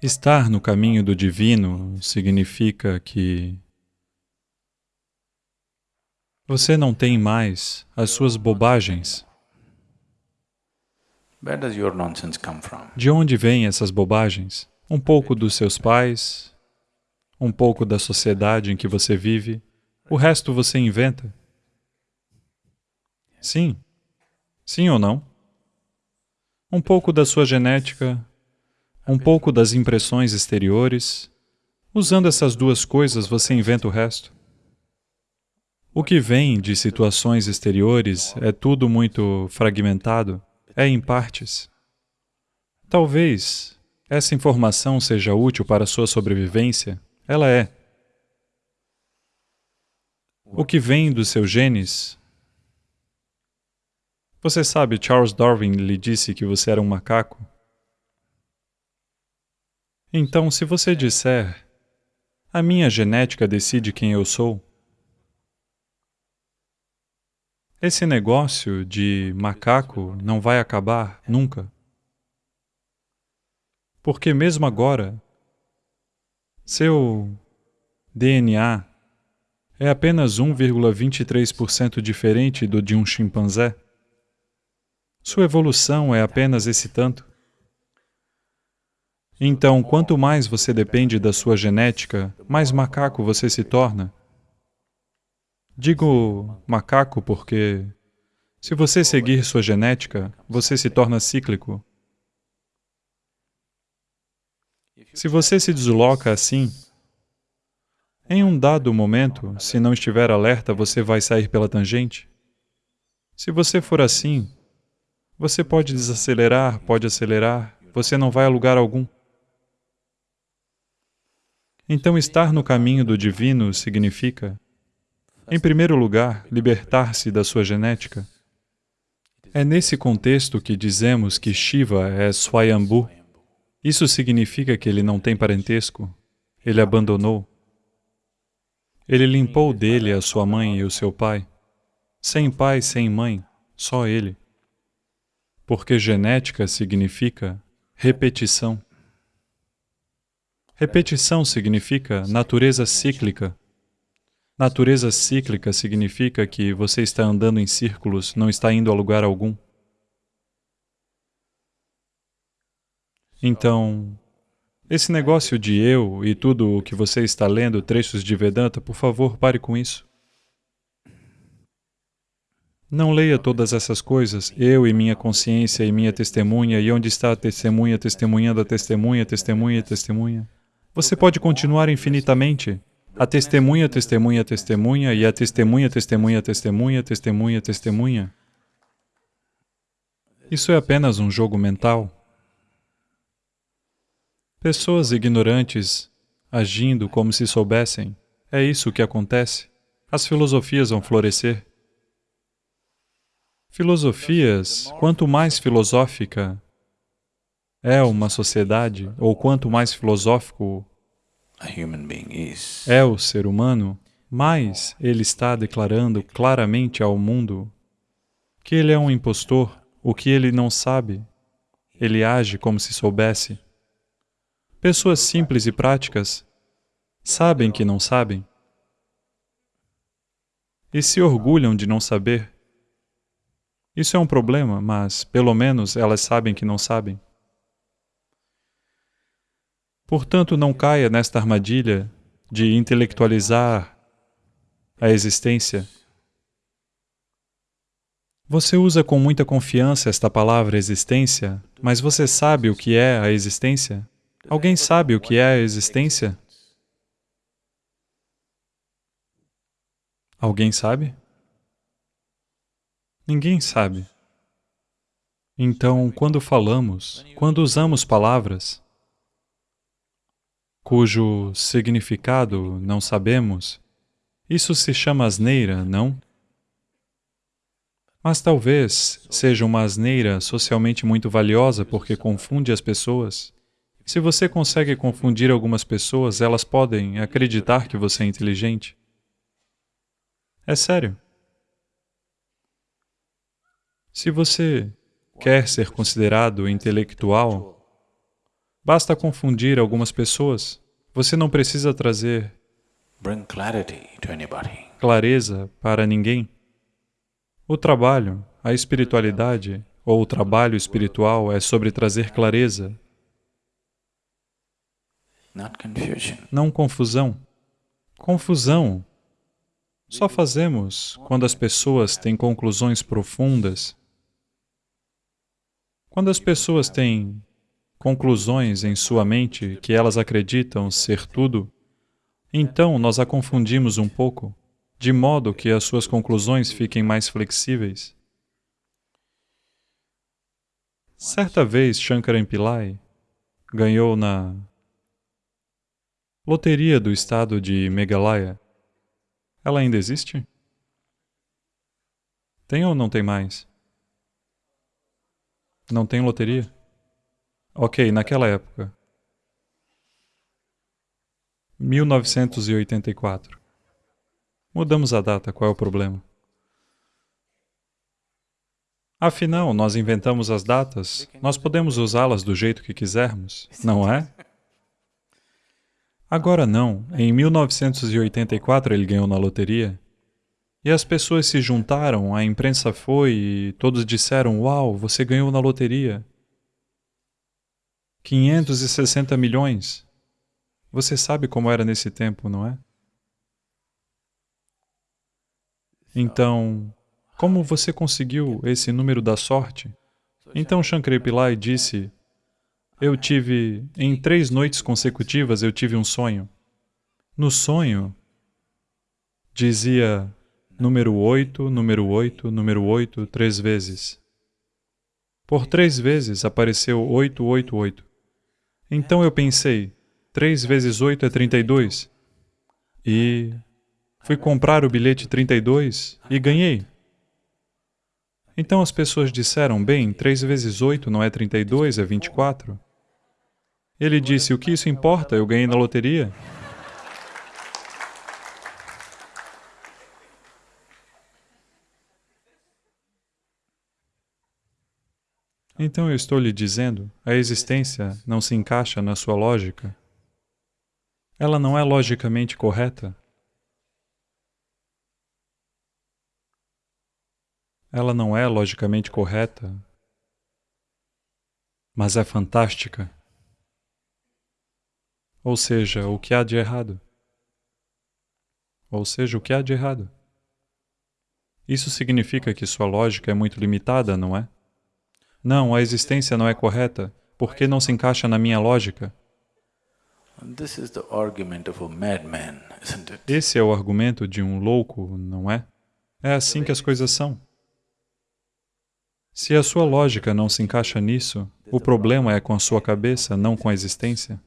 Estar no caminho do divino significa que você não tem mais as suas bobagens. De onde vêm essas bobagens? Um pouco dos seus pais, um pouco da sociedade em que você vive, o resto você inventa. Sim. Sim ou não? Um pouco da sua genética, um pouco das impressões exteriores. Usando essas duas coisas, você inventa o resto. O que vem de situações exteriores é tudo muito fragmentado, é em partes. Talvez essa informação seja útil para a sua sobrevivência, ela é. O que vem dos seus genes você sabe, Charles Darwin lhe disse que você era um macaco? Então, se você disser, a minha genética decide quem eu sou, esse negócio de macaco não vai acabar nunca. Porque mesmo agora, seu DNA é apenas 1,23% diferente do de um chimpanzé. Sua evolução é apenas esse tanto. Então, quanto mais você depende da sua genética, mais macaco você se torna. Digo macaco porque, se você seguir sua genética, você se torna cíclico. Se você se desloca assim, em um dado momento, se não estiver alerta, você vai sair pela tangente. Se você for assim, você pode desacelerar, pode acelerar, você não vai a lugar algum. Então, estar no caminho do divino significa, em primeiro lugar, libertar-se da sua genética. É nesse contexto que dizemos que Shiva é Swayambhu. Isso significa que ele não tem parentesco, ele abandonou. Ele limpou dele a sua mãe e o seu pai. Sem pai, sem mãe, só ele porque genética significa repetição. Repetição significa natureza cíclica. Natureza cíclica significa que você está andando em círculos, não está indo a lugar algum. Então, esse negócio de eu e tudo o que você está lendo, trechos de Vedanta, por favor, pare com isso. Não leia todas essas coisas, eu e minha consciência e minha testemunha, e onde está a testemunha, testemunhando a testemunha, testemunha, testemunha. Você pode continuar infinitamente. A testemunha, testemunha, testemunha, e a testemunha, testemunha, testemunha, testemunha, testemunha. Isso é apenas um jogo mental. Pessoas ignorantes agindo como se soubessem. É isso que acontece. As filosofias vão florescer. Filosofias, quanto mais filosófica é uma sociedade, ou quanto mais filosófico é o ser humano, mais ele está declarando claramente ao mundo que ele é um impostor, o que ele não sabe, ele age como se soubesse. Pessoas simples e práticas sabem que não sabem e se orgulham de não saber. Isso é um problema, mas pelo menos elas sabem que não sabem. Portanto, não caia nesta armadilha de intelectualizar a existência. Você usa com muita confiança esta palavra existência, mas você sabe o que é a existência? Alguém sabe o que é a existência? Alguém sabe? Ninguém sabe. Então, quando falamos, quando usamos palavras cujo significado não sabemos, isso se chama asneira, não? Mas talvez seja uma asneira socialmente muito valiosa porque confunde as pessoas. Se você consegue confundir algumas pessoas, elas podem acreditar que você é inteligente. É sério. Se você quer ser considerado intelectual, Basta confundir algumas pessoas. Você não precisa trazer clareza para ninguém. O trabalho, a espiritualidade, ou o trabalho espiritual é sobre trazer clareza, não confusão. Confusão só fazemos quando as pessoas têm conclusões profundas. Quando as pessoas têm conclusões em sua mente que elas acreditam ser tudo, então nós a confundimos um pouco, de modo que as suas conclusões fiquem mais flexíveis. Certa vez, Shankaran Pillai ganhou na loteria do estado de Meghalaya. Ela ainda existe? Tem ou não tem mais? Não tem loteria? Ok, naquela época. 1984. Mudamos a data, qual é o problema? Afinal, nós inventamos as datas, nós podemos usá-las do jeito que quisermos, não é? Agora não. Em 1984 ele ganhou na loteria. E as pessoas se juntaram, a imprensa foi e todos disseram, uau, você ganhou na loteria. 560 milhões. Você sabe como era nesse tempo, não é? Então, como você conseguiu esse número da sorte? Então Shankar Pillai disse, eu tive, em três noites consecutivas, eu tive um sonho. No sonho, dizia número 8, número 8, número 8, três vezes. Por três vezes apareceu 888. Então eu pensei, 3 vezes 8 é 32. E fui comprar o bilhete 32 e ganhei. Então as pessoas disseram, bem, 3 vezes 8 não é 32, é 24. Ele disse, o que isso importa? Eu ganhei na loteria. Então eu estou lhe dizendo, a existência não se encaixa na sua lógica. Ela não é logicamente correta. Ela não é logicamente correta, mas é fantástica. Ou seja, o que há de errado? Ou seja, o que há de errado? Isso significa que sua lógica é muito limitada, não é? Não, a existência não é correta, porque não se encaixa na minha lógica. Esse é o argumento de um louco, não é? É assim que as coisas são. Se a sua lógica não se encaixa nisso, o problema é com a sua cabeça, não com a existência.